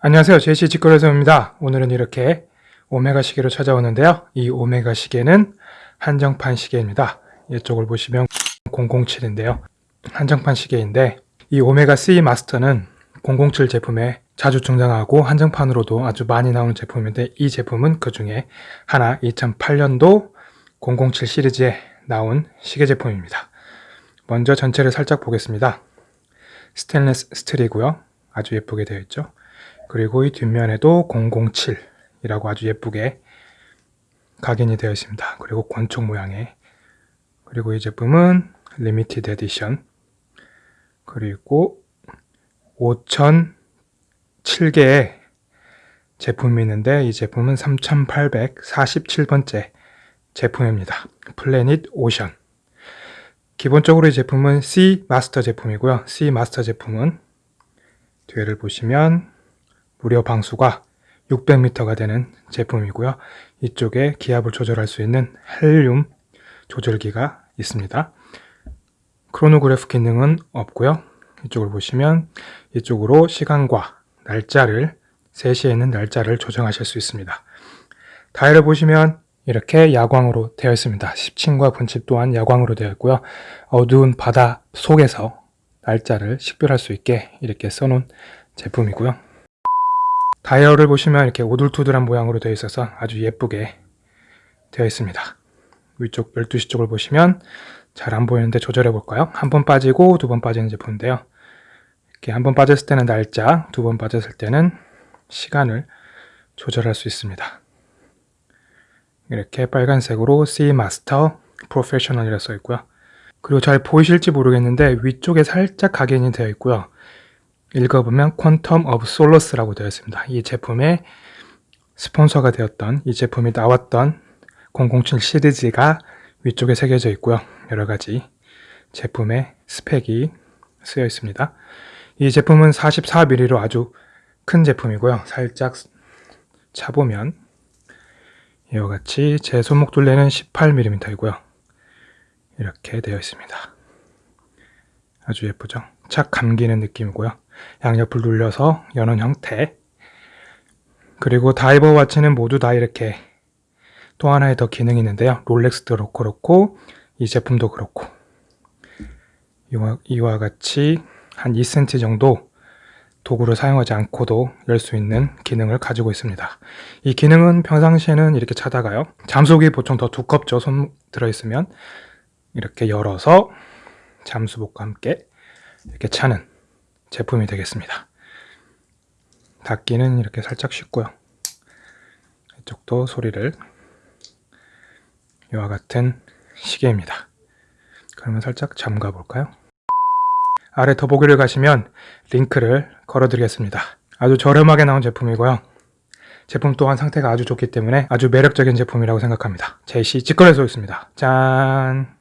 안녕하세요. 제시 직거래소입니다. 오늘은 이렇게 오메가 시계로 찾아오는데요. 이 오메가 시계는 한정판 시계입니다. 이쪽을 보시면 007인데요. 한정판 시계인데 이 오메가 C 마스터는 007 제품에 자주 등장하고 한정판으로도 아주 많이 나오는 제품인데 이 제품은 그 중에 하나 2008년도 007 시리즈에 나온 시계 제품입니다. 먼저 전체를 살짝 보겠습니다. 스테인리스 스틸이고요. 아주 예쁘게 되어 있죠. 그리고 이 뒷면에도 007이라고 아주 예쁘게 각인이 되어 있습니다. 그리고 권총 모양의 그리고 이 제품은 limited edition 그리고 5007개의 제품이 있는데 이 제품은 3847번째 제품입니다. 플래닛 오션 기본적으로 이 제품은 C 마스터 제품이고요. C 마스터 제품은 뒤에를 보시면 무려 방수가 600m가 되는 제품이고요. 이쪽에 기압을 조절할 수 있는 헬륨 조절기가 있습니다. 크로노그래프 기능은 없고요. 이쪽을 보시면 이쪽으로 시간과 날짜를 3시에 있는 날짜를 조정하실 수 있습니다. 다이얼을 보시면 이렇게 야광으로 되어 있습니다. 10층과 분칩 또한 야광으로 되어 있고요. 어두운 바다 속에서 날짜를 식별할 수 있게 이렇게 써놓은 제품이고요. 다이얼을 보시면 이렇게 오돌투돌한 모양으로 되어 있어서 아주 예쁘게 되어 있습니다. 위쪽 12시 쪽을 보시면 잘 안 보이는데 조절해 볼까요? 한 번 빠지고 두 번 빠지는 제품인데요. 이렇게 한 번 빠졌을 때는 날짜, 두 번 빠졌을 때는 시간을 조절할 수 있습니다. 이렇게 빨간색으로 Seamaster Professional이라 써 있고요. 그리고 잘 보이실지 모르겠는데 위쪽에 살짝 각인이 되어 있고요. 읽어보면 Quantum of Solace라고 되어 있습니다. 이 제품의 스폰서가 되었던 이 제품이 나왔던 007 시리즈가 위쪽에 새겨져 있고요. 여러 가지 제품의 스펙이 쓰여 있습니다. 이 제품은 44mm로 아주 큰 제품이고요. 살짝 차보면 이와 같이 제 손목 둘레는 18mm이고요. 이렇게 되어 있습니다. 아주 예쁘죠? 착 감기는 느낌이고요. 양옆을 눌려서 여는 형태 그리고 다이버 와치는 모두 다 이렇게 또 하나의 더 기능이 있는데요. 롤렉스도 그렇고, 이 제품도 그렇고 이와, 이와 같이 한 2cm 정도 도구를 사용하지 않고도 열 수 있는 기능을 가지고 있습니다. 이 기능은 평상시에는 이렇게 차다가요. 잠수복이 보통 더 두껍죠. 손 들어있으면 이렇게 열어서 잠수복과 함께 이렇게 차는 제품이 되겠습니다. 닫기는 이렇게 살짝 쉽고요. 이쪽도 소리를 이와 같은 시계입니다. 그러면 살짝 잠가 볼까요? 아래 더보기를 가시면 링크를 걸어 드리겠습니다. 아주 저렴하게 나온 제품이고요. 제품 또한 상태가 아주 좋기 때문에 아주 매력적인 제품이라고 생각합니다. 제시 직거래소였습니다. 짠!